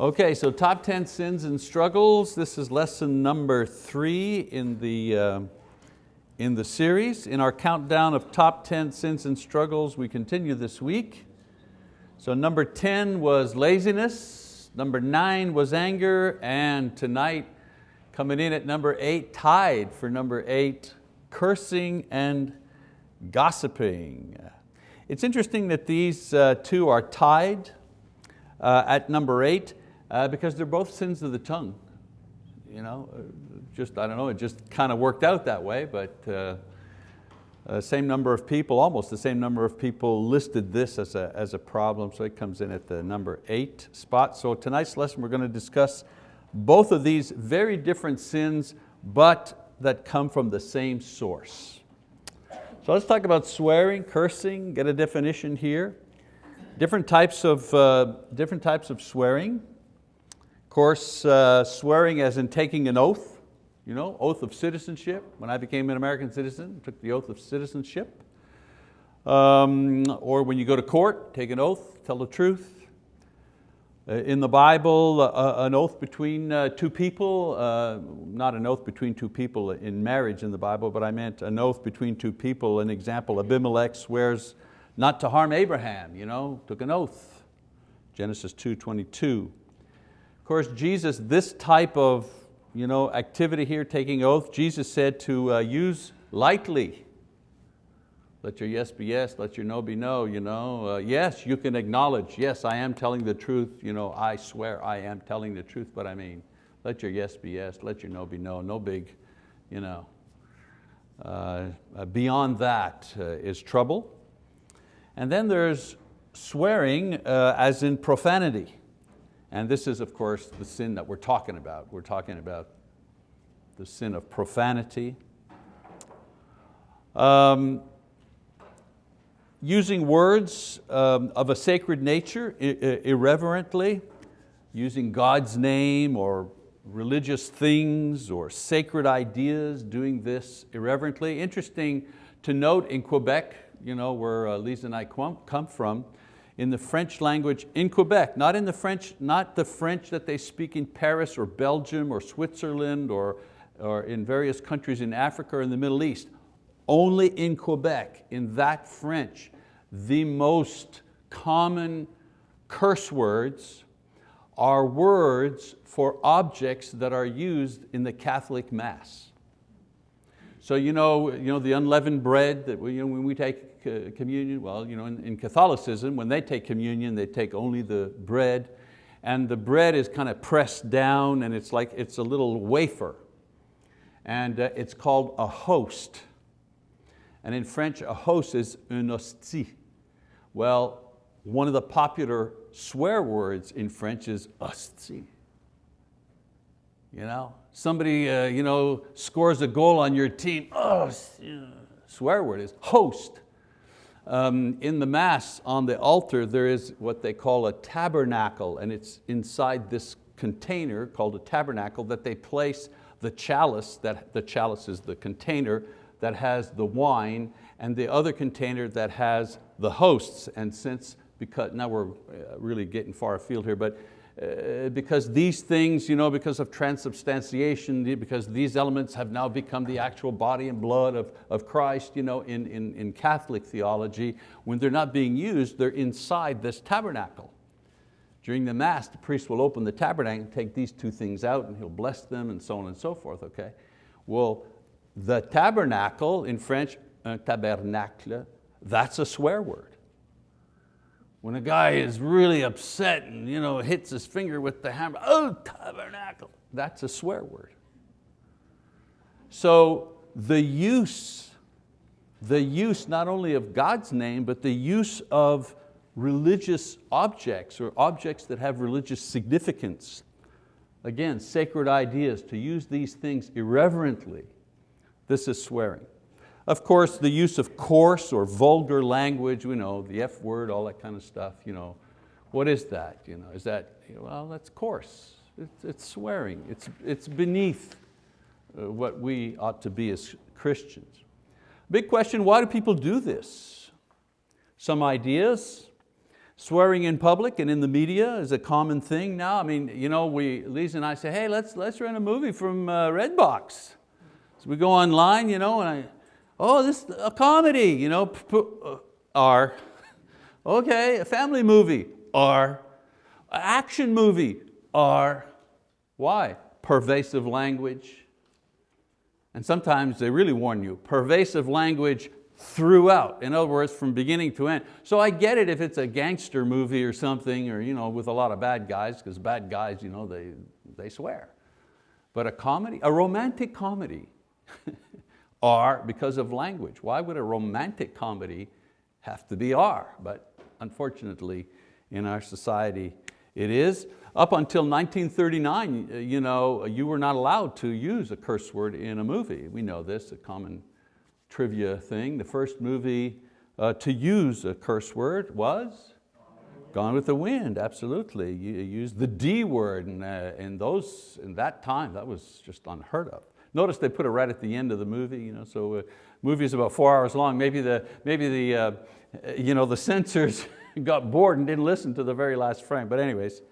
Okay, so top 10 sins and struggles. This is lesson number three in the, uh, in the series. In our countdown of top 10 sins and struggles, we continue this week. So number 10 was laziness, number nine was anger, and tonight, coming in at number eight, tied for number eight, cursing and gossiping. It's interesting that these uh, two are tied uh, at number eight uh, because they're both sins of the tongue. You know, uh, just, I don't know, it just kind of worked out that way, but uh, uh, same number of people, almost the same number of people listed this as a, as a problem, so it comes in at the number eight spot. So tonight's lesson we're going to discuss both of these very different sins, but that come from the same source. So let's talk about swearing, cursing, get a definition here. Different types of, uh, different types of swearing course, uh, swearing as in taking an oath, you know, oath of citizenship. When I became an American citizen, took the oath of citizenship. Um, or when you go to court, take an oath, tell the truth. Uh, in the Bible, uh, an oath between uh, two people, uh, not an oath between two people in marriage in the Bible, but I meant an oath between two people. An example, Abimelech swears not to harm Abraham, you know, took an oath. Genesis 2, 22. Of course, Jesus, this type of you know, activity here, taking oath, Jesus said to uh, use lightly. Let your yes be yes, let your no be no. You know? Uh, yes, you can acknowledge, yes, I am telling the truth. You know, I swear I am telling the truth, but I mean, let your yes be yes, let your no be no, no big, you know. Uh, uh beyond that uh, is trouble. And then there's swearing uh, as in profanity. And this is, of course, the sin that we're talking about. We're talking about the sin of profanity. Um, using words um, of a sacred nature irreverently, using God's name or religious things or sacred ideas, doing this irreverently. Interesting to note in Quebec, you know, where uh, Lisa and I come from, in the French language in Quebec, not in the French, not the French that they speak in Paris or Belgium or Switzerland or, or in various countries in Africa or in the Middle East. Only in Quebec, in that French, the most common curse words are words for objects that are used in the Catholic Mass. So you know, you know the unleavened bread that we, you know, when we take communion? Well, you know, in, in Catholicism, when they take communion, they take only the bread, and the bread is kind of pressed down and it's like, it's a little wafer. And uh, it's called a host. And in French, a host is un hostie. Well, one of the popular swear words in French is hostie. You know, somebody uh, you know, scores a goal on your team, oh, swear word is host. Um, in the Mass on the altar there is what they call a tabernacle and it's inside this container called a tabernacle that they place the chalice, that the chalice is the container that has the wine and the other container that has the hosts. And since, because now we're uh, really getting far afield here, but uh, because these things, you know, because of transubstantiation, because these elements have now become the actual body and blood of, of Christ you know, in, in, in Catholic theology, when they're not being used, they're inside this tabernacle. During the Mass, the priest will open the tabernacle and take these two things out and he'll bless them and so on and so forth, okay? Well, the tabernacle, in French, un tabernacle, that's a swear word. When a guy is really upset and you know, hits his finger with the hammer, oh, tabernacle, that's a swear word. So the use, the use not only of God's name, but the use of religious objects or objects that have religious significance. Again, sacred ideas, to use these things irreverently, this is swearing. Of course, the use of coarse or vulgar language, we know, the F word, all that kind of stuff. You know, what is that? You know, is that, well, that's coarse. It's, it's swearing. It's, it's beneath uh, what we ought to be as Christians. Big question, why do people do this? Some ideas. Swearing in public and in the media is a common thing now. I mean, you know, we, Lisa and I say, hey, let's, let's rent a movie from uh, Redbox. So we go online, you know, and I, oh, this a comedy, you know, uh, R. Okay, a family movie, R. Action movie, R. Why? Pervasive language. And sometimes they really warn you, pervasive language throughout. In other words, from beginning to end. So I get it if it's a gangster movie or something, or you know, with a lot of bad guys, because bad guys, you know, they, they swear. But a comedy, a romantic comedy, R because of language. Why would a romantic comedy have to be R? But unfortunately, in our society, it is. Up until 1939, uh, you, know, you were not allowed to use a curse word in a movie. We know this, a common trivia thing. The first movie uh, to use a curse word was Gone with the Wind, absolutely. You used the D word and uh, in, those, in that time, that was just unheard of. Notice they put it right at the end of the movie, you know, so uh, movie is about four hours long. Maybe the, maybe the, uh, you know, the censors got bored and didn't listen to the very last frame, but anyways.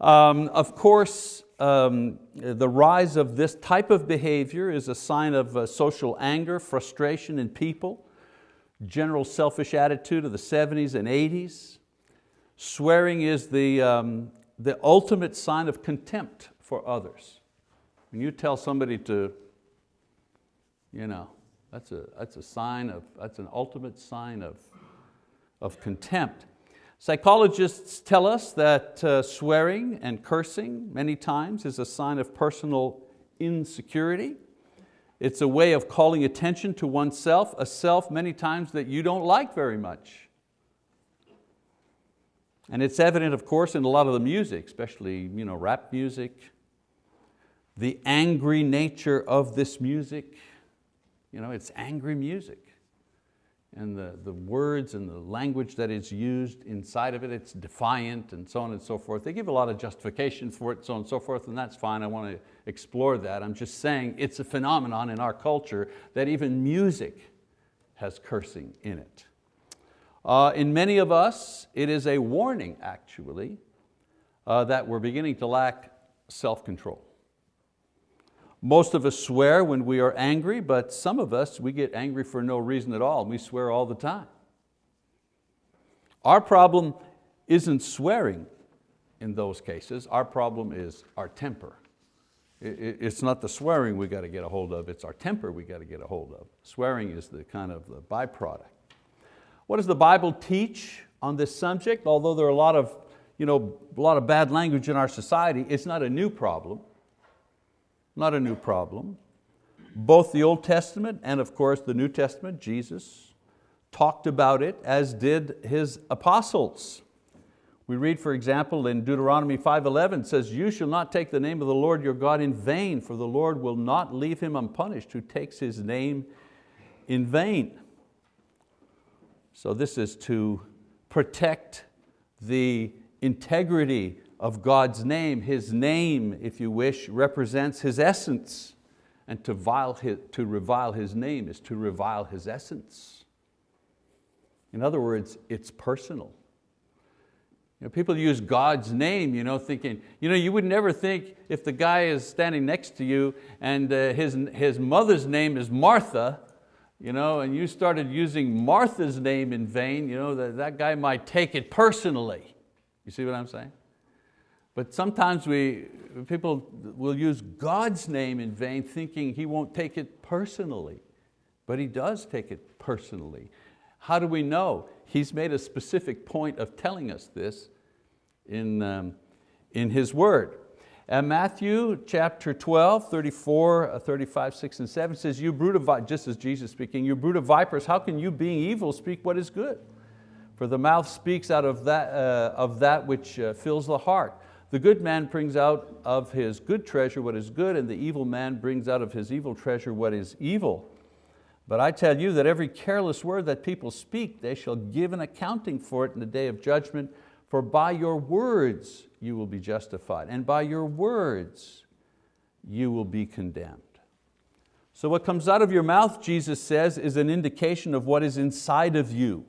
Um, of course, um, the rise of this type of behavior is a sign of uh, social anger, frustration in people, general selfish attitude of the 70s and 80s. Swearing is the, um, the ultimate sign of contempt for others. When you tell somebody to, you know, that's a, that's a sign of, that's an ultimate sign of, of contempt. Psychologists tell us that uh, swearing and cursing many times is a sign of personal insecurity. It's a way of calling attention to oneself, a self many times that you don't like very much. And it's evident, of course, in a lot of the music, especially you know, rap music, the angry nature of this music. You know, it's angry music and the, the words and the language that is used inside of it, it's defiant and so on and so forth. They give a lot of justification for it, so on and so forth, and that's fine, I want to explore that. I'm just saying it's a phenomenon in our culture that even music has cursing in it. Uh, in many of us, it is a warning actually, uh, that we're beginning to lack self-control. Most of us swear when we are angry, but some of us, we get angry for no reason at all. We swear all the time. Our problem isn't swearing in those cases. Our problem is our temper. It's not the swearing we got to get a hold of, it's our temper we got to get a hold of. Swearing is the kind of the byproduct. What does the Bible teach on this subject? Although there are a lot of, you know, a lot of bad language in our society, it's not a new problem not a new problem. Both the Old Testament and of course the New Testament, Jesus, talked about it as did His apostles. We read, for example, in Deuteronomy 5.11 says, you shall not take the name of the Lord your God in vain, for the Lord will not leave him unpunished who takes His name in vain. So this is to protect the integrity of God's name. His name, if you wish, represents His essence. And to, vile his, to revile His name is to revile His essence. In other words, it's personal. You know, people use God's name you know, thinking, you, know, you would never think if the guy is standing next to you and uh, his, his mother's name is Martha, you know, and you started using Martha's name in vain, you know, that, that guy might take it personally. You see what I'm saying? But sometimes we, people will use God's name in vain thinking He won't take it personally, but He does take it personally. How do we know? He's made a specific point of telling us this in, um, in His word. And Matthew chapter 12, 34, uh, 35, 6 and 7 says, you brood of, just as Jesus speaking, you brood of vipers, how can you being evil speak what is good? For the mouth speaks out of that, uh, of that which uh, fills the heart. The good man brings out of his good treasure what is good, and the evil man brings out of his evil treasure what is evil. But I tell you that every careless word that people speak, they shall give an accounting for it in the day of judgment, for by your words you will be justified, and by your words you will be condemned. So what comes out of your mouth, Jesus says, is an indication of what is inside of you.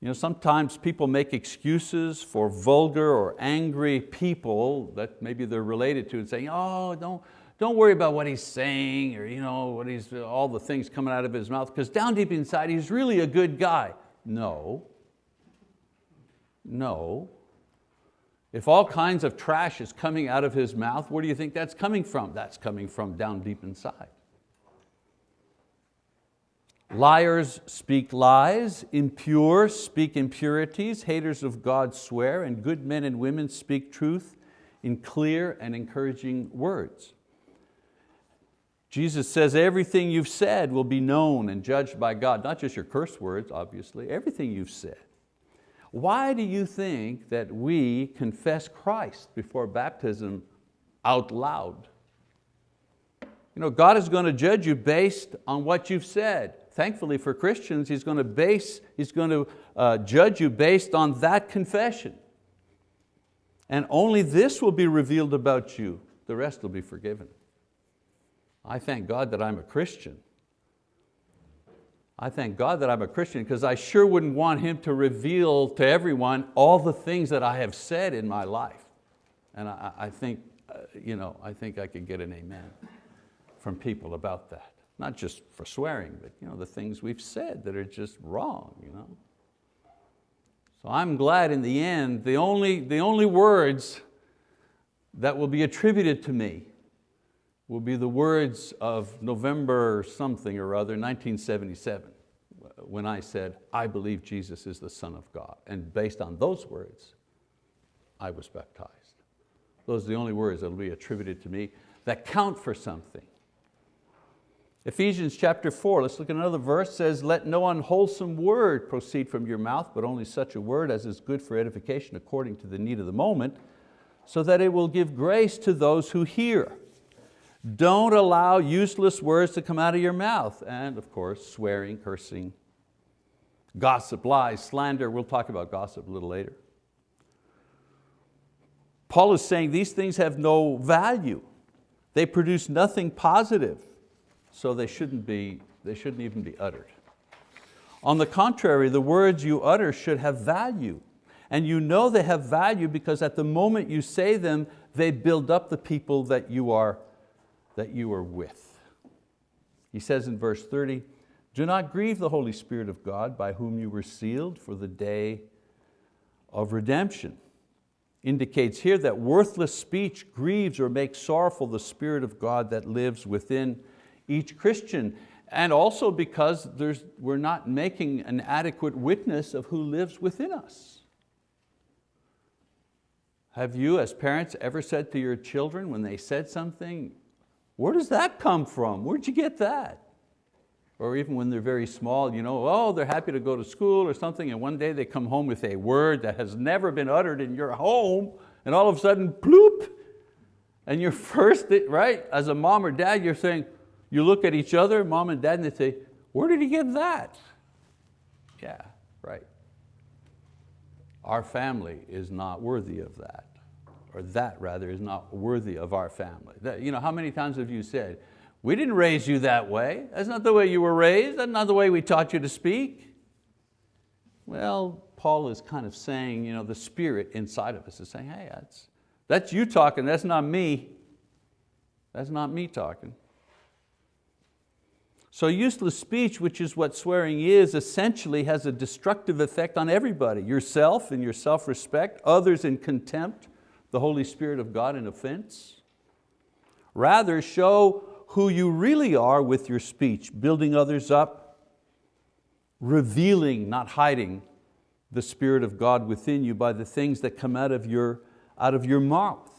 You know, sometimes people make excuses for vulgar or angry people that maybe they're related to and saying, oh, don't, don't worry about what he's saying or you know, what he's, all the things coming out of his mouth because down deep inside he's really a good guy. No, no. If all kinds of trash is coming out of his mouth, where do you think that's coming from? That's coming from down deep inside. Liars speak lies, impure speak impurities, haters of God swear, and good men and women speak truth in clear and encouraging words. Jesus says everything you've said will be known and judged by God, not just your curse words, obviously, everything you've said. Why do you think that we confess Christ before baptism out loud? You know, God is going to judge you based on what you've said thankfully for Christians, He's going to, base, he's going to uh, judge you based on that confession. And only this will be revealed about you. The rest will be forgiven. I thank God that I'm a Christian. I thank God that I'm a Christian because I sure wouldn't want Him to reveal to everyone all the things that I have said in my life. And I, I think, uh, you know, I think I could get an amen from people about that. Not just for swearing, but you know, the things we've said that are just wrong. You know? So I'm glad in the end, the only, the only words that will be attributed to me will be the words of November something or other, 1977, when I said, I believe Jesus is the Son of God. And based on those words, I was baptized. Those are the only words that will be attributed to me that count for something. Ephesians chapter four, let's look at another verse, says, let no unwholesome word proceed from your mouth, but only such a word as is good for edification according to the need of the moment, so that it will give grace to those who hear. Don't allow useless words to come out of your mouth. And of course, swearing, cursing, gossip, lies, slander. We'll talk about gossip a little later. Paul is saying these things have no value. They produce nothing positive so they shouldn't, be, they shouldn't even be uttered. On the contrary, the words you utter should have value. And you know they have value because at the moment you say them, they build up the people that you are, that you are with. He says in verse 30, do not grieve the Holy Spirit of God by whom you were sealed for the day of redemption. Indicates here that worthless speech grieves or makes sorrowful the Spirit of God that lives within each Christian. And also because we're not making an adequate witness of who lives within us. Have you as parents ever said to your children when they said something, where does that come from? Where'd you get that? Or even when they're very small, you know, oh, they're happy to go to school or something, and one day they come home with a word that has never been uttered in your home, and all of a sudden, bloop, and you're first, right, as a mom or dad, you're saying, you look at each other, mom and dad, and they say, where did he get that? Yeah, right. Our family is not worthy of that, or that rather is not worthy of our family. That, you know, how many times have you said, we didn't raise you that way. That's not the way you were raised. That's not the way we taught you to speak. Well, Paul is kind of saying, you know, the spirit inside of us is saying, hey, that's, that's you talking, that's not me. That's not me talking. So useless speech, which is what swearing is, essentially has a destructive effect on everybody, yourself in your self-respect, others in contempt, the Holy Spirit of God in offense. Rather, show who you really are with your speech, building others up, revealing, not hiding, the Spirit of God within you by the things that come out of your, out of your mouth.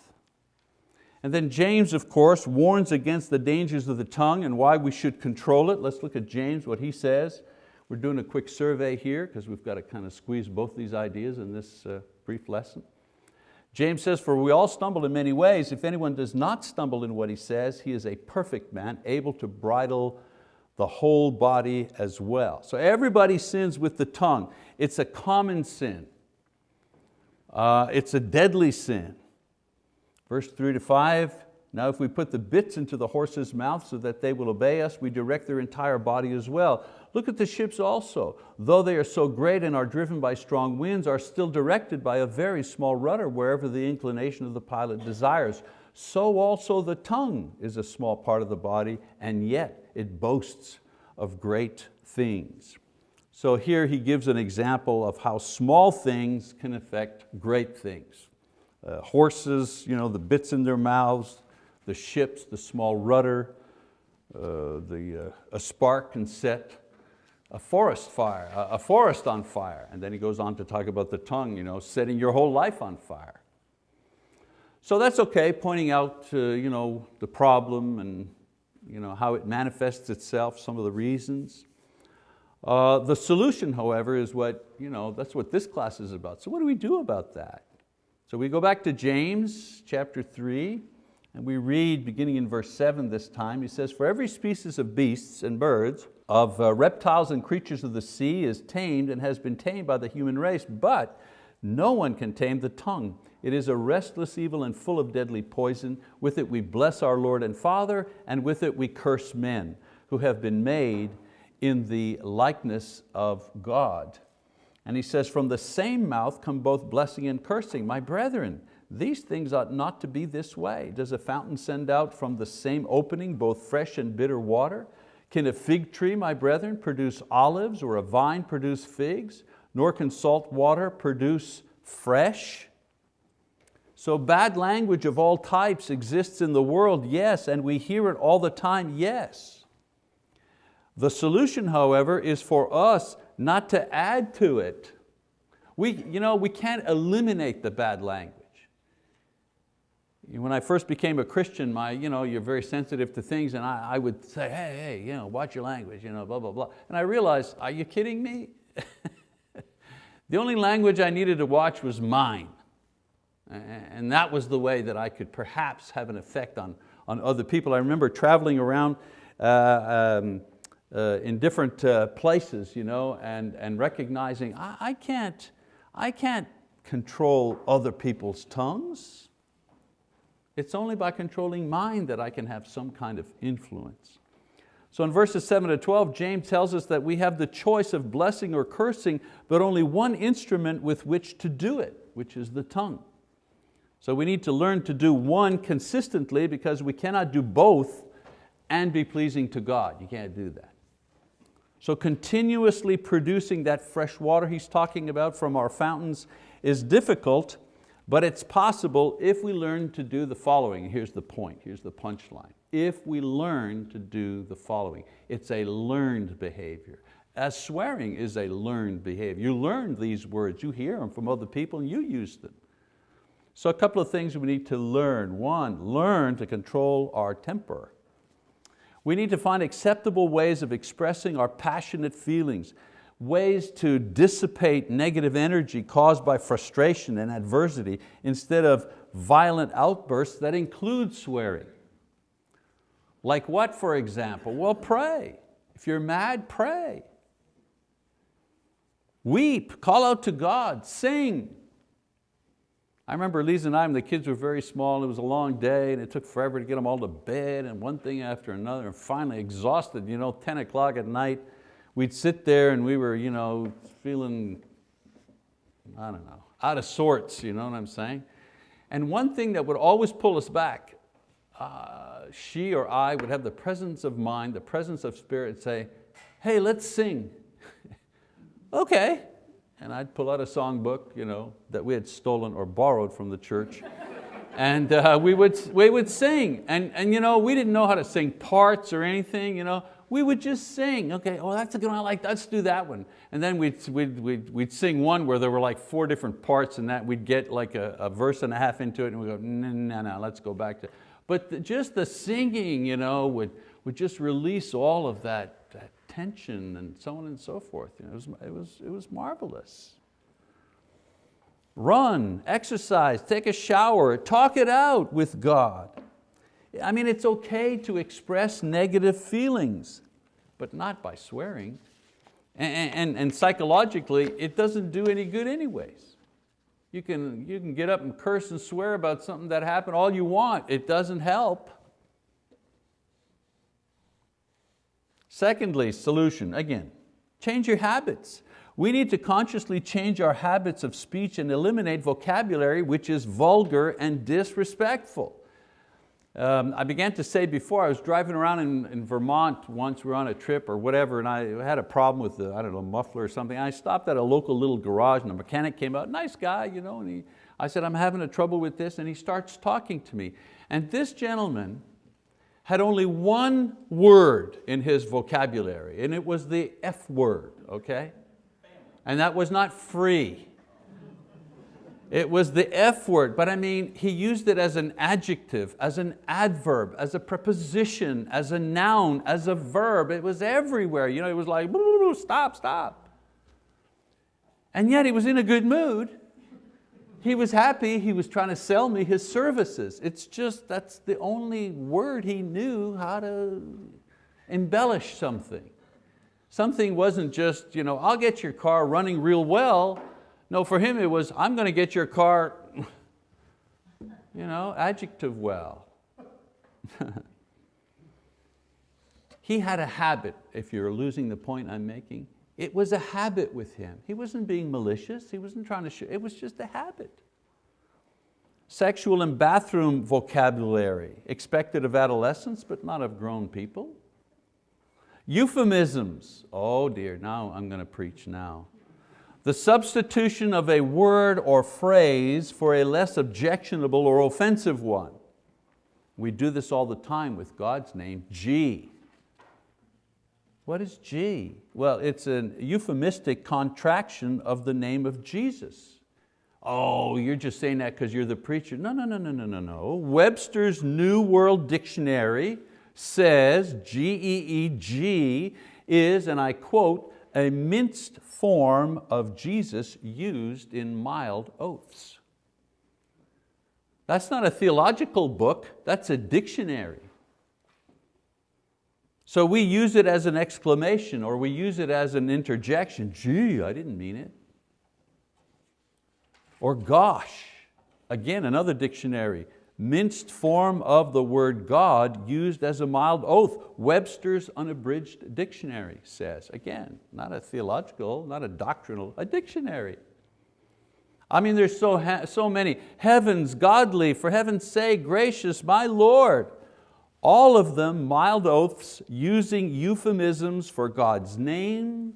And then James, of course, warns against the dangers of the tongue and why we should control it. Let's look at James, what he says. We're doing a quick survey here because we've got to kind of squeeze both these ideas in this uh, brief lesson. James says, for we all stumble in many ways. If anyone does not stumble in what he says, he is a perfect man, able to bridle the whole body as well. So everybody sins with the tongue. It's a common sin. Uh, it's a deadly sin. Verse three to five, Now if we put the bits into the horse's mouth so that they will obey us, we direct their entire body as well. Look at the ships also. Though they are so great and are driven by strong winds, are still directed by a very small rudder wherever the inclination of the pilot desires. So also the tongue is a small part of the body and yet it boasts of great things. So here he gives an example of how small things can affect great things. Uh, horses, you know, the bits in their mouths, the ships, the small rudder, uh, the, uh, a spark can set a forest fire, a, a forest on fire. And then he goes on to talk about the tongue, you know, setting your whole life on fire. So that's okay, pointing out uh, you know, the problem and you know, how it manifests itself, some of the reasons. Uh, the solution, however, is what, you know, that's what this class is about. So what do we do about that? So we go back to James chapter three, and we read, beginning in verse seven this time, he says, for every species of beasts and birds, of uh, reptiles and creatures of the sea is tamed and has been tamed by the human race, but no one can tame the tongue. It is a restless evil and full of deadly poison. With it we bless our Lord and Father, and with it we curse men who have been made in the likeness of God. And he says, from the same mouth come both blessing and cursing. My brethren, these things ought not to be this way. Does a fountain send out from the same opening both fresh and bitter water? Can a fig tree, my brethren, produce olives or a vine produce figs? Nor can salt water produce fresh? So bad language of all types exists in the world, yes, and we hear it all the time, yes. The solution, however, is for us not to add to it. We, you know, we can't eliminate the bad language. When I first became a Christian, my, you know, you're very sensitive to things and I, I would say, hey, hey, you know, watch your language, you know, blah, blah, blah. And I realized, are you kidding me? the only language I needed to watch was mine. And that was the way that I could perhaps have an effect on, on other people. I remember traveling around uh, um, uh, in different uh, places you know, and, and recognizing I, I, can't, I can't control other people's tongues. It's only by controlling mine that I can have some kind of influence. So in verses 7 to 12, James tells us that we have the choice of blessing or cursing, but only one instrument with which to do it, which is the tongue. So we need to learn to do one consistently because we cannot do both and be pleasing to God. You can't do that. So continuously producing that fresh water he's talking about from our fountains is difficult, but it's possible if we learn to do the following. Here's the point, here's the punchline. If we learn to do the following, it's a learned behavior. As swearing is a learned behavior. You learn these words, you hear them from other people and you use them. So a couple of things we need to learn. One, learn to control our temper. We need to find acceptable ways of expressing our passionate feelings ways to dissipate negative energy caused by frustration and adversity instead of violent outbursts that include swearing. Like what, for example? Well, pray. If you're mad, pray. Weep, call out to God, sing. I remember Lisa and I, when the kids were very small, it was a long day and it took forever to get them all to bed and one thing after another, and finally exhausted, you know, 10 o'clock at night, we'd sit there and we were you know, feeling, I don't know, out of sorts, you know what I'm saying? And one thing that would always pull us back, uh, she or I would have the presence of mind, the presence of spirit say, hey, let's sing. okay. And I'd pull out a songbook you know, that we had stolen or borrowed from the church. and uh, we, would, we would sing. And, and you know, we didn't know how to sing parts or anything. You know? we would just sing. Okay, oh, that's a good one, I like, let's do that one. And then we'd, we'd, we'd, we'd sing one where there were like four different parts and that we'd get like a, a verse and a half into it and we go, no, no, no, let's go back to, but the, just the singing you know, would, would just release all of that, that tension and so on and so forth. You know, it, was, it, was, it was marvelous. Run, exercise, take a shower, talk it out with God. I mean, it's okay to express negative feelings, but not by swearing. And, and, and psychologically, it doesn't do any good anyways. You can, you can get up and curse and swear about something that happened all you want. It doesn't help. Secondly, solution, again, change your habits. We need to consciously change our habits of speech and eliminate vocabulary which is vulgar and disrespectful. Um, I began to say before, I was driving around in, in, Vermont once, we were on a trip or whatever, and I had a problem with the, I don't know, muffler or something. I stopped at a local little garage and the mechanic came out, nice guy, you know, and he, I said, I'm having a trouble with this, and he starts talking to me. And this gentleman had only one word in his vocabulary, and it was the F word, okay? And that was not free. It was the F word, but I mean, he used it as an adjective, as an adverb, as a preposition, as a noun, as a verb. It was everywhere. You know, it was like, stop, stop. And yet he was in a good mood. He was happy, he was trying to sell me his services. It's just, that's the only word he knew how to embellish something. Something wasn't just, you know, I'll get your car running real well. No, for him it was, I'm going to get your car, you know, adjective well. he had a habit, if you're losing the point I'm making, it was a habit with him. He wasn't being malicious, he wasn't trying to, show, it was just a habit. Sexual and bathroom vocabulary, expected of adolescents, but not of grown people. Euphemisms, oh dear, now I'm going to preach now. The substitution of a word or phrase for a less objectionable or offensive one. We do this all the time with God's name, G. What is G? Well, it's a euphemistic contraction of the name of Jesus. Oh, you're just saying that because you're the preacher. No, no, no, no, no, no, no. Webster's New World Dictionary says G-E-E-G is, and I quote, a minced form of Jesus used in mild oaths. That's not a theological book, that's a dictionary. So we use it as an exclamation or we use it as an interjection. Gee, I didn't mean it. Or gosh, again, another dictionary minced form of the word God used as a mild oath. Webster's unabridged dictionary says, again, not a theological, not a doctrinal, a dictionary. I mean, there's so, so many. Heavens, godly, for heaven's sake, gracious, my Lord. All of them mild oaths using euphemisms for God's name,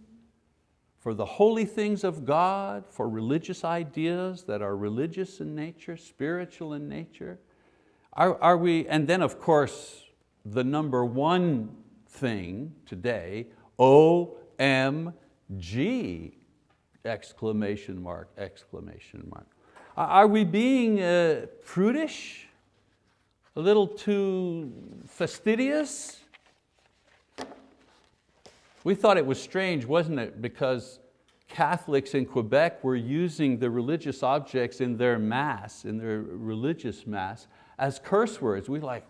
for the holy things of God, for religious ideas that are religious in nature, spiritual in nature. Are, are we, and then of course, the number one thing today, O-M-G, exclamation mark, exclamation mark. Are we being uh, prudish? A little too fastidious? We thought it was strange, wasn't it? Because Catholics in Quebec were using the religious objects in their mass, in their religious mass, as curse words. We like,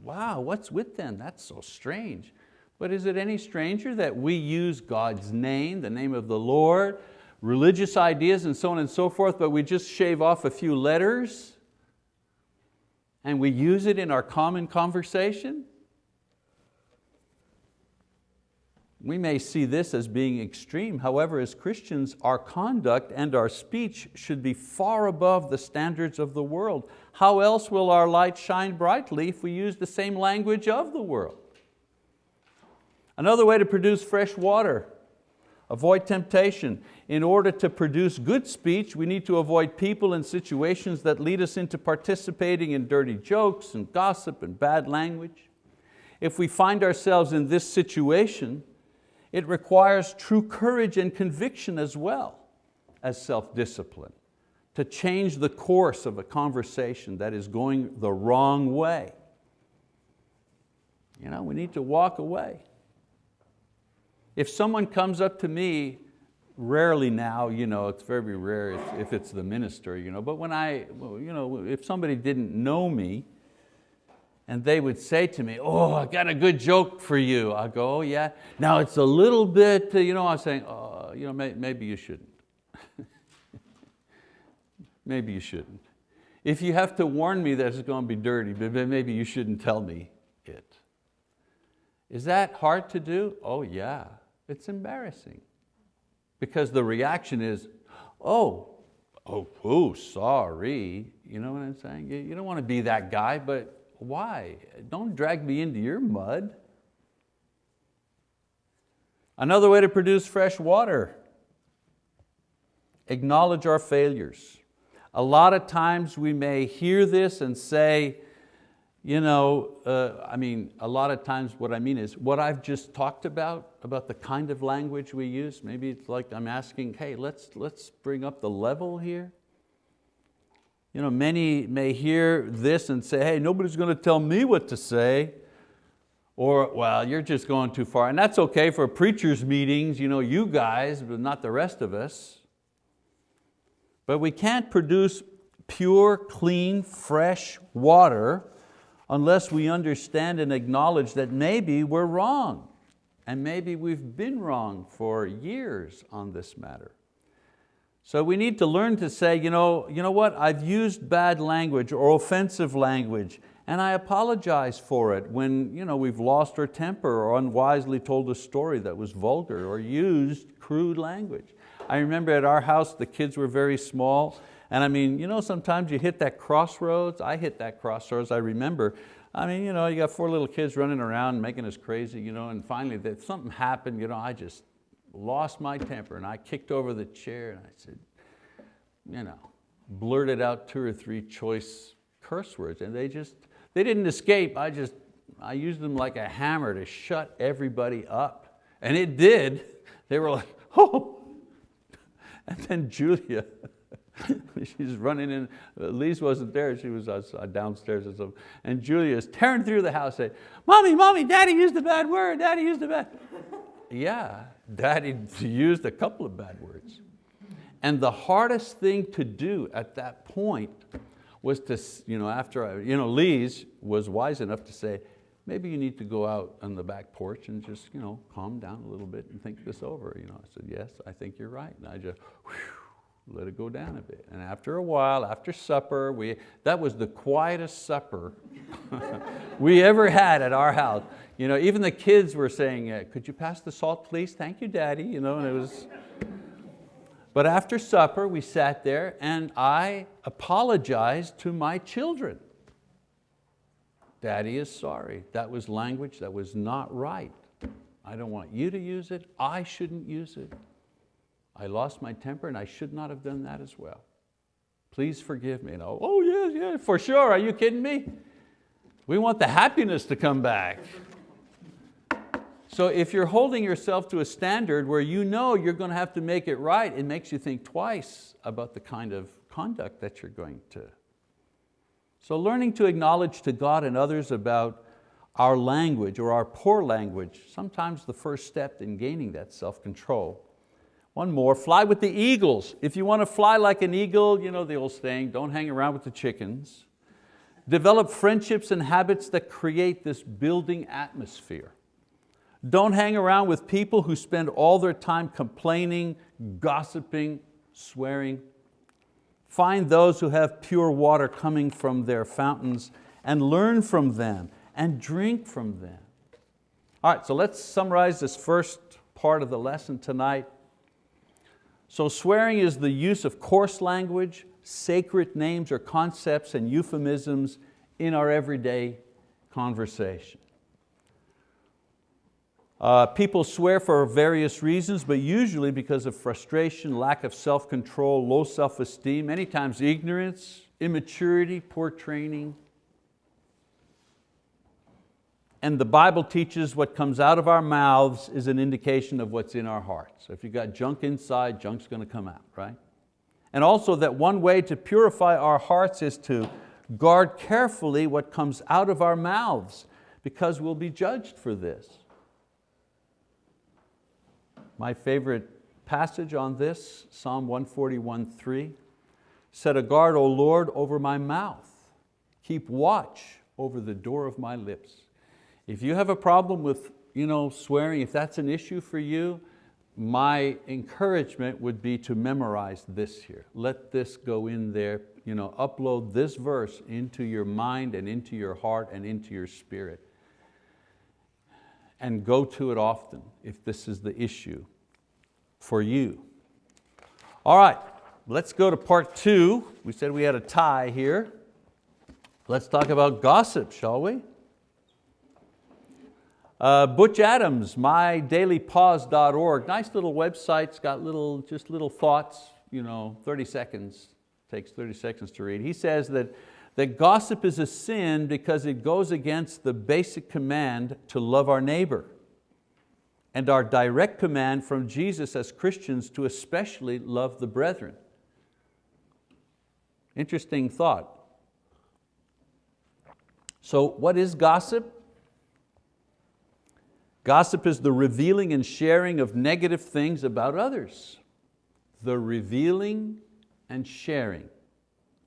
wow, what's with them? That's so strange. But is it any stranger that we use God's name, the name of the Lord, religious ideas and so on and so forth, but we just shave off a few letters and we use it in our common conversation? We may see this as being extreme. However, as Christians, our conduct and our speech should be far above the standards of the world. How else will our light shine brightly if we use the same language of the world? Another way to produce fresh water, avoid temptation. In order to produce good speech, we need to avoid people and situations that lead us into participating in dirty jokes and gossip and bad language. If we find ourselves in this situation, it requires true courage and conviction as well as self-discipline to change the course of a conversation that is going the wrong way. You know, we need to walk away. If someone comes up to me, rarely now, you know, it's very rare if, if it's the minister, you know, but when I, you know, if somebody didn't know me, and they would say to me, oh, I got a good joke for you. I go, oh yeah. Now it's a little bit, uh, you know, I'm saying, oh, you know, maybe you shouldn't. maybe you shouldn't. If you have to warn me that it's going to be dirty, maybe you shouldn't tell me it. Is that hard to do? Oh yeah, it's embarrassing. Because the reaction is, oh, oh, oh, sorry. You know what I'm saying? You don't want to be that guy, but why? Don't drag me into your mud. Another way to produce fresh water, acknowledge our failures. A lot of times we may hear this and say, you know, uh, I mean, a lot of times what I mean is what I've just talked about, about the kind of language we use, maybe it's like I'm asking, hey, let's, let's bring up the level here. You know, many may hear this and say, hey, nobody's going to tell me what to say. Or, well, you're just going too far. And that's okay for preachers' meetings, you know, you guys, but not the rest of us. But we can't produce pure, clean, fresh water unless we understand and acknowledge that maybe we're wrong. And maybe we've been wrong for years on this matter. So we need to learn to say, you know, you know what, I've used bad language or offensive language and I apologize for it when you know, we've lost our temper or unwisely told a story that was vulgar or used crude language. I remember at our house, the kids were very small, and I mean, you know, sometimes you hit that crossroads. I hit that crossroads, I remember. I mean, you know, you got four little kids running around making us crazy, you know, and finally that something happened, you know, I just lost my temper and I kicked over the chair and I said, you know, blurted out two or three choice curse words and they just, they didn't escape, I just, I used them like a hammer to shut everybody up. And it did. They were like, oh. And then Julia, she's running in, Lise wasn't there, she was uh, uh, downstairs or something. And Julia is tearing through the house saying, mommy, mommy, daddy used a bad word, daddy used a bad. yeah, daddy used a couple of bad words. And the hardest thing to do at that point was to, you know, after I, you know, Lise was wise enough to say, maybe you need to go out on the back porch and just you know, calm down a little bit and think this over. You know, I said, yes, I think you're right. And I just whew, let it go down a bit. And after a while, after supper, we, that was the quietest supper we ever had at our house. You know, even the kids were saying, uh, could you pass the salt please? Thank you, daddy. You know, and it was, but after supper, we sat there and I apologized to my children. Daddy is sorry. That was language that was not right. I don't want you to use it. I shouldn't use it. I lost my temper and I should not have done that as well. Please forgive me. And oh, oh yes, yes, for sure. Are you kidding me? We want the happiness to come back. So if you're holding yourself to a standard where you know you're going to have to make it right, it makes you think twice about the kind of conduct that you're going to. So learning to acknowledge to God and others about our language or our poor language, sometimes the first step in gaining that self-control. One more, fly with the eagles. If you want to fly like an eagle, you know the old saying, don't hang around with the chickens. Develop friendships and habits that create this building atmosphere. Don't hang around with people who spend all their time complaining, gossiping, swearing. Find those who have pure water coming from their fountains and learn from them and drink from them. All right, so let's summarize this first part of the lesson tonight. So swearing is the use of coarse language, sacred names or concepts and euphemisms in our everyday conversation. Uh, people swear for various reasons, but usually because of frustration, lack of self-control, low self-esteem, many times ignorance, immaturity, poor training. And the Bible teaches what comes out of our mouths is an indication of what's in our hearts. So if you've got junk inside, junk's going to come out, right? And also that one way to purify our hearts is to guard carefully what comes out of our mouths because we'll be judged for this. My favorite passage on this, Psalm 141:3, Set a guard, O Lord, over my mouth. Keep watch over the door of my lips. If you have a problem with you know, swearing, if that's an issue for you, my encouragement would be to memorize this here. Let this go in there, you know, upload this verse into your mind and into your heart and into your spirit. And go to it often if this is the issue for you. All right, let's go to part two. We said we had a tie here. Let's talk about gossip, shall we? Uh, Butch Adams, mydailypause.org, nice little website, it's got little, just little thoughts, you know, 30 seconds, takes 30 seconds to read. He says that, that gossip is a sin because it goes against the basic command to love our neighbor and our direct command from Jesus as Christians to especially love the brethren. Interesting thought. So what is gossip? Gossip is the revealing and sharing of negative things about others. The revealing and sharing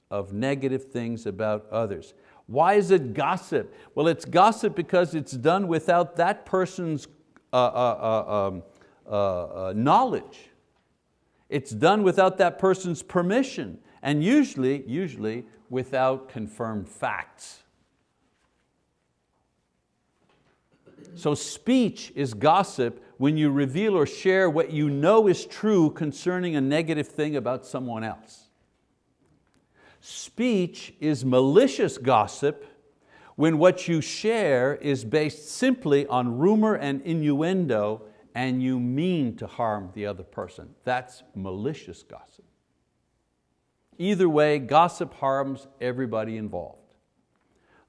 of negative things about others. Why is it gossip? Well, it's gossip because it's done without that person's uh, uh, uh, um, uh, uh knowledge. It's done without that person's permission and usually, usually without confirmed facts. So speech is gossip when you reveal or share what you know is true concerning a negative thing about someone else. Speech is malicious gossip when what you share is based simply on rumor and innuendo and you mean to harm the other person. That's malicious gossip. Either way, gossip harms everybody involved.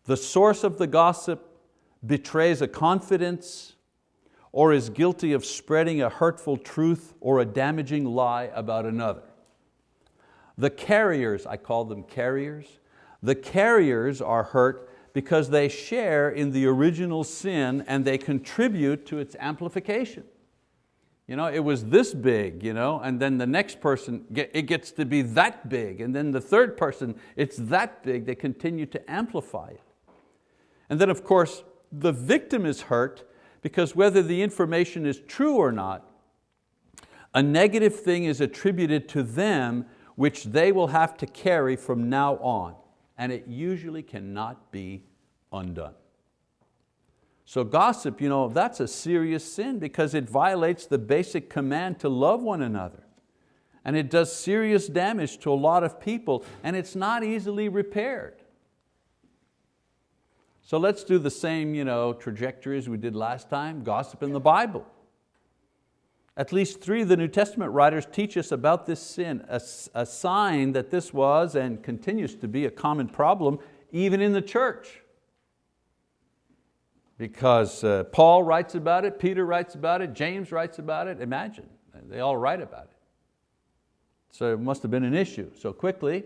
The source of the gossip betrays a confidence or is guilty of spreading a hurtful truth or a damaging lie about another. The carriers, I call them carriers, the carriers are hurt because they share in the original sin and they contribute to its amplification. You know, it was this big, you know, and then the next person, it gets to be that big, and then the third person, it's that big, they continue to amplify it. And then of course, the victim is hurt because whether the information is true or not, a negative thing is attributed to them which they will have to carry from now on, and it usually cannot be undone. So gossip, you know, that's a serious sin because it violates the basic command to love one another. And it does serious damage to a lot of people and it's not easily repaired. So let's do the same you know, trajectory as we did last time, gossip in the Bible. At least three of the New Testament writers teach us about this sin, a, a sign that this was and continues to be a common problem even in the church. Because uh, Paul writes about it, Peter writes about it, James writes about it, imagine, they all write about it. So it must have been an issue. So quickly,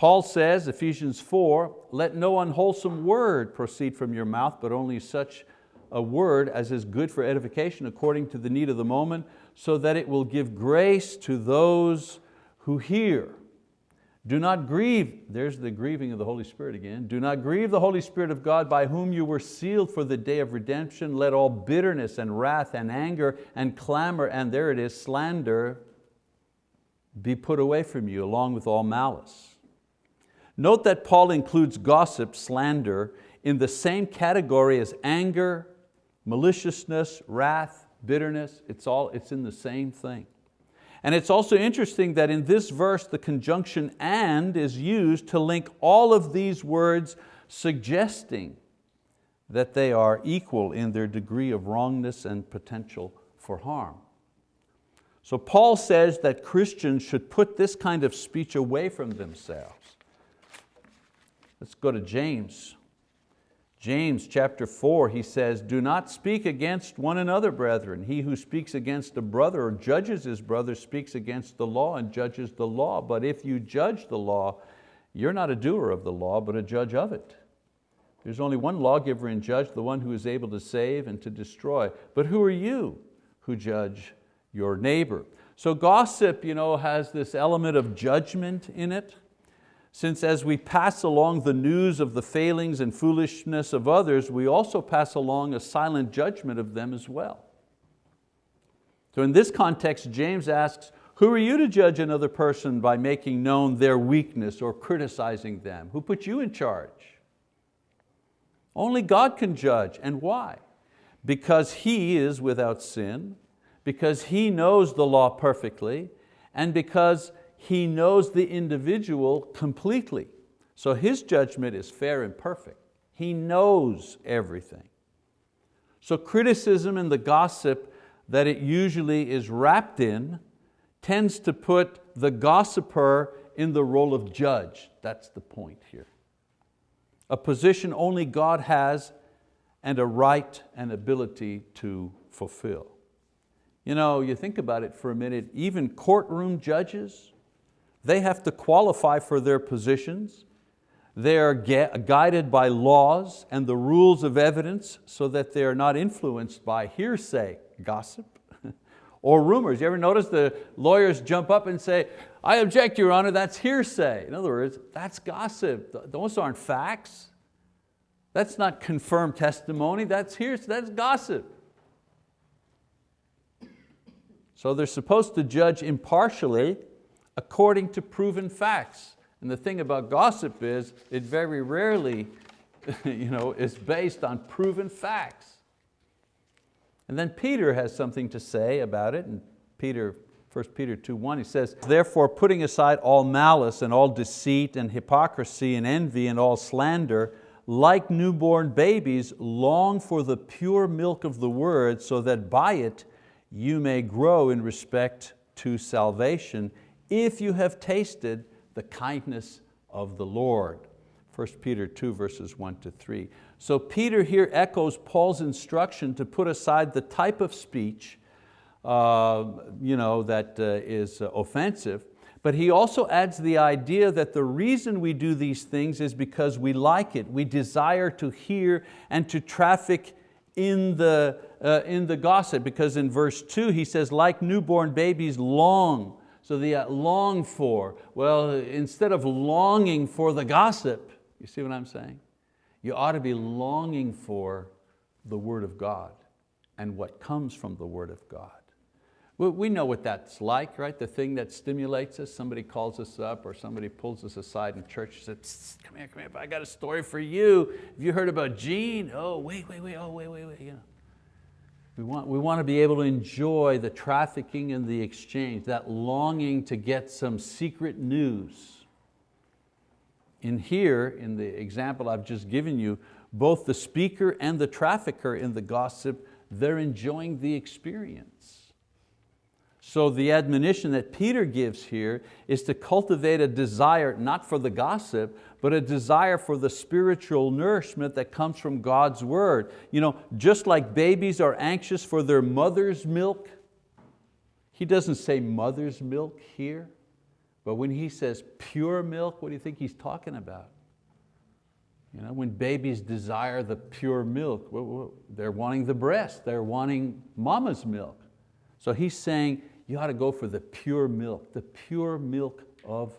Paul says, Ephesians 4, let no unwholesome word proceed from your mouth, but only such a word as is good for edification according to the need of the moment, so that it will give grace to those who hear. Do not grieve, there's the grieving of the Holy Spirit again. Do not grieve the Holy Spirit of God by whom you were sealed for the day of redemption. Let all bitterness and wrath and anger and clamor, and there it is, slander, be put away from you along with all malice. Note that Paul includes gossip, slander, in the same category as anger, maliciousness, wrath, bitterness. It's, all, it's in the same thing. And it's also interesting that in this verse the conjunction and is used to link all of these words suggesting that they are equal in their degree of wrongness and potential for harm. So Paul says that Christians should put this kind of speech away from themselves. Let's go to James. James chapter 4, he says, Do not speak against one another, brethren. He who speaks against a brother or judges his brother speaks against the law and judges the law. But if you judge the law, you're not a doer of the law, but a judge of it. There's only one lawgiver and judge, the one who is able to save and to destroy. But who are you who judge your neighbor? So gossip you know, has this element of judgment in it since as we pass along the news of the failings and foolishness of others, we also pass along a silent judgment of them as well. So in this context, James asks, who are you to judge another person by making known their weakness or criticizing them? Who put you in charge? Only God can judge, and why? Because He is without sin, because He knows the law perfectly, and because He knows the individual completely. So His judgment is fair and perfect. He knows everything. So criticism and the gossip that it usually is wrapped in tends to put the gossiper in the role of judge. That's the point here. A position only God has and a right and ability to fulfill. You know, you think about it for a minute, even courtroom judges, they have to qualify for their positions. They are guided by laws and the rules of evidence so that they are not influenced by hearsay, gossip, or rumors. You ever notice the lawyers jump up and say, I object, Your Honor, that's hearsay. In other words, that's gossip. Those aren't facts. That's not confirmed testimony, that's hearsay, that's gossip. So they're supposed to judge impartially according to proven facts. And the thing about gossip is it very rarely you know, is based on proven facts. And then Peter has something to say about it, and Peter, 1 Peter 2.1, he says, Therefore putting aside all malice and all deceit and hypocrisy and envy and all slander, like newborn babies, long for the pure milk of the word, so that by it you may grow in respect to salvation, if you have tasted the kindness of the Lord. 1 Peter 2 verses 1 to 3. So Peter here echoes Paul's instruction to put aside the type of speech uh, you know, that uh, is offensive, but he also adds the idea that the reason we do these things is because we like it. We desire to hear and to traffic in the, uh, in the gossip because in verse two he says, like newborn babies long. So the uh, long for, well, instead of longing for the gossip, you see what I'm saying? You ought to be longing for the word of God and what comes from the word of God. We know what that's like, right? The thing that stimulates us, somebody calls us up or somebody pulls us aside in church and says, come here, come here, I got a story for you. Have you heard about Gene? Oh, wait, wait, wait, oh, wait, wait, wait. You know. We, want, we want to be able to enjoy the trafficking and the exchange, that longing to get some secret news in here, in the example I've just given you, both the speaker and the trafficker in the gossip, they're enjoying the experience. So the admonition that Peter gives here is to cultivate a desire, not for the gossip, but a desire for the spiritual nourishment that comes from God's word. You know, just like babies are anxious for their mother's milk, he doesn't say mother's milk here, but when he says pure milk, what do you think he's talking about? You know, when babies desire the pure milk, they're wanting the breast, they're wanting mama's milk. So he's saying you ought to go for the pure milk, the pure milk of,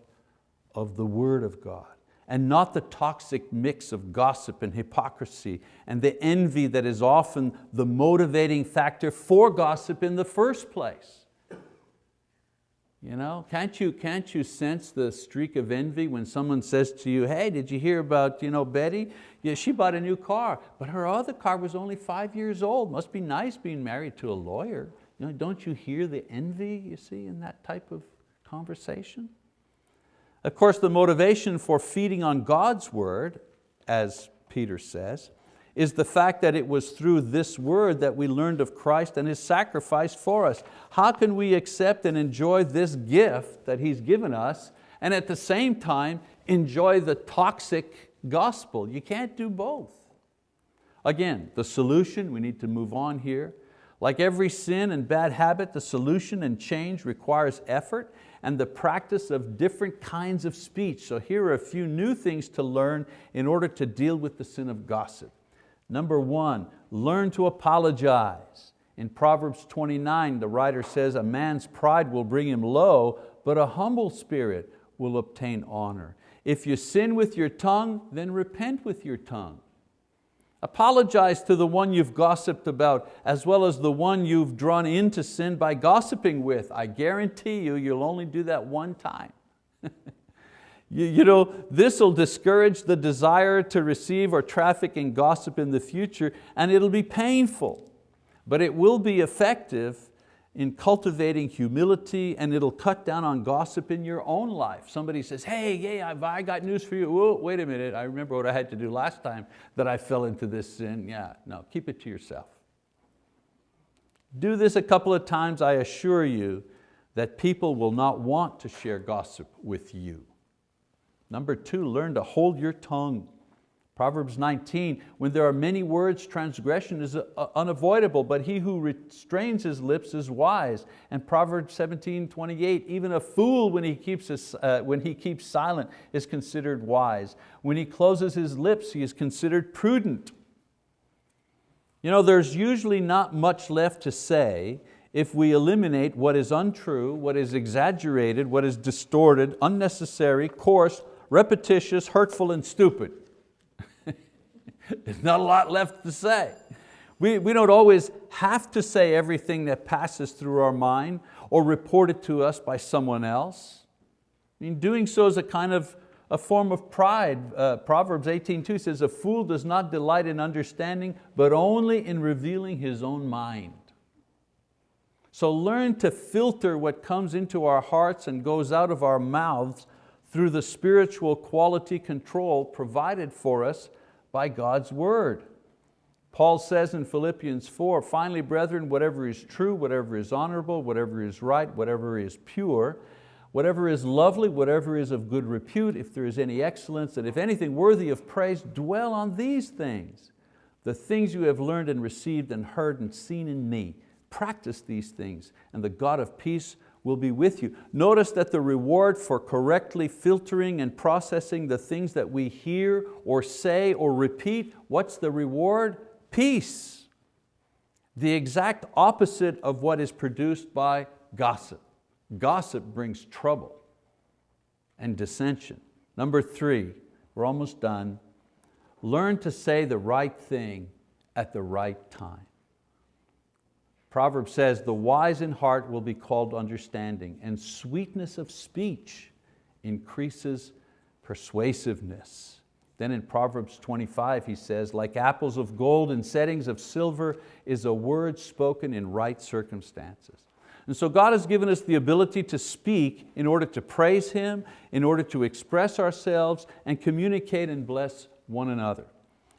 of the word of God and not the toxic mix of gossip and hypocrisy and the envy that is often the motivating factor for gossip in the first place. You know, can't you, can't you sense the streak of envy when someone says to you, hey, did you hear about you know, Betty? Yeah, she bought a new car, but her other car was only five years old. Must be nice being married to a lawyer. You know, don't you hear the envy you see in that type of conversation? Of course, the motivation for feeding on God's word, as Peter says, is the fact that it was through this word that we learned of Christ and His sacrifice for us. How can we accept and enjoy this gift that He's given us and at the same time enjoy the toxic gospel? You can't do both. Again, the solution, we need to move on here. Like every sin and bad habit, the solution and change requires effort and the practice of different kinds of speech. So here are a few new things to learn in order to deal with the sin of gossip. Number one, learn to apologize. In Proverbs 29, the writer says, a man's pride will bring him low, but a humble spirit will obtain honor. If you sin with your tongue, then repent with your tongue. Apologize to the one you've gossiped about as well as the one you've drawn into sin by gossiping with. I guarantee you, you'll only do that one time. you, you know, this will discourage the desire to receive or traffic in gossip in the future and it'll be painful, but it will be effective in cultivating humility and it'll cut down on gossip in your own life. Somebody says, hey, yeah, I got news for you. Whoa, wait a minute, I remember what I had to do last time that I fell into this sin. Yeah, no, keep it to yourself. Do this a couple of times, I assure you that people will not want to share gossip with you. Number two, learn to hold your tongue. Proverbs 19, when there are many words, transgression is uh, unavoidable, but he who restrains his lips is wise. And Proverbs 17, 28, even a fool when he, keeps his, uh, when he keeps silent is considered wise. When he closes his lips, he is considered prudent. You know, there's usually not much left to say if we eliminate what is untrue, what is exaggerated, what is distorted, unnecessary, coarse, repetitious, hurtful, and stupid. There's not a lot left to say. We, we don't always have to say everything that passes through our mind or reported to us by someone else. I mean, doing so is a kind of a form of pride. Uh, Proverbs 18.2 says, a fool does not delight in understanding, but only in revealing his own mind. So learn to filter what comes into our hearts and goes out of our mouths through the spiritual quality control provided for us by God's word. Paul says in Philippians 4, finally brethren, whatever is true, whatever is honorable, whatever is right, whatever is pure, whatever is lovely, whatever is of good repute, if there is any excellence, and if anything worthy of praise, dwell on these things. The things you have learned and received and heard and seen in me, practice these things, and the God of peace will be with you. Notice that the reward for correctly filtering and processing the things that we hear or say or repeat, what's the reward? Peace. The exact opposite of what is produced by gossip. Gossip brings trouble and dissension. Number three, we're almost done. Learn to say the right thing at the right time. Proverbs says, the wise in heart will be called understanding, and sweetness of speech increases persuasiveness. Then in Proverbs 25 he says, like apples of gold in settings of silver is a word spoken in right circumstances. And so God has given us the ability to speak in order to praise Him, in order to express ourselves and communicate and bless one another.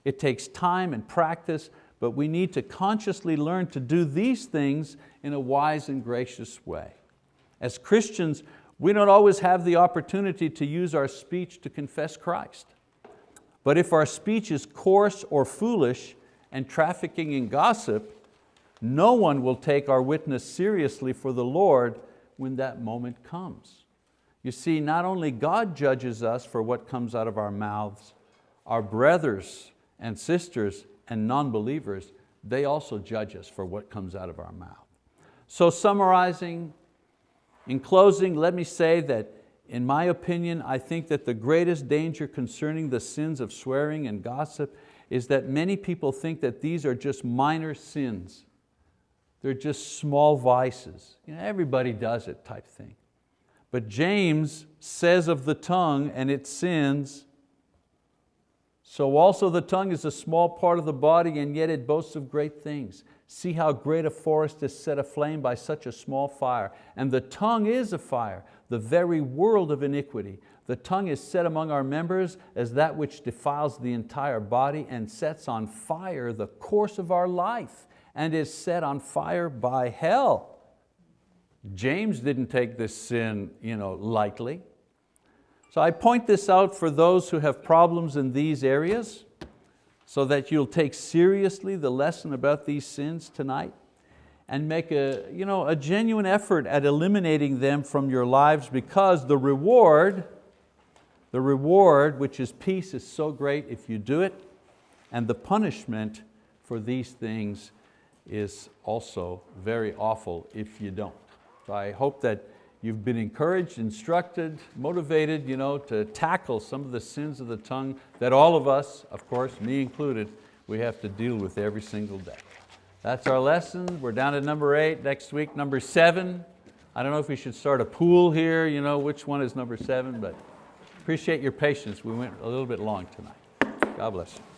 It takes time and practice, but we need to consciously learn to do these things in a wise and gracious way. As Christians, we don't always have the opportunity to use our speech to confess Christ. But if our speech is coarse or foolish and trafficking in gossip, no one will take our witness seriously for the Lord when that moment comes. You see, not only God judges us for what comes out of our mouths, our brothers and sisters and non-believers, they also judge us for what comes out of our mouth. So summarizing, in closing, let me say that in my opinion, I think that the greatest danger concerning the sins of swearing and gossip is that many people think that these are just minor sins. They're just small vices. You know, everybody does it type thing. But James says of the tongue and its sins, so also the tongue is a small part of the body and yet it boasts of great things. See how great a forest is set aflame by such a small fire. And the tongue is a fire, the very world of iniquity. The tongue is set among our members as that which defiles the entire body and sets on fire the course of our life and is set on fire by hell. James didn't take this sin you know, lightly. So I point this out for those who have problems in these areas so that you'll take seriously the lesson about these sins tonight and make a, you know, a genuine effort at eliminating them from your lives because the reward, the reward, which is peace, is so great if you do it, and the punishment for these things is also very awful if you don't. So I hope that You've been encouraged, instructed, motivated you know, to tackle some of the sins of the tongue that all of us, of course, me included, we have to deal with every single day. That's our lesson. We're down to number eight. Next week, number seven. I don't know if we should start a pool here, you know, which one is number seven, but appreciate your patience. We went a little bit long tonight. God bless you.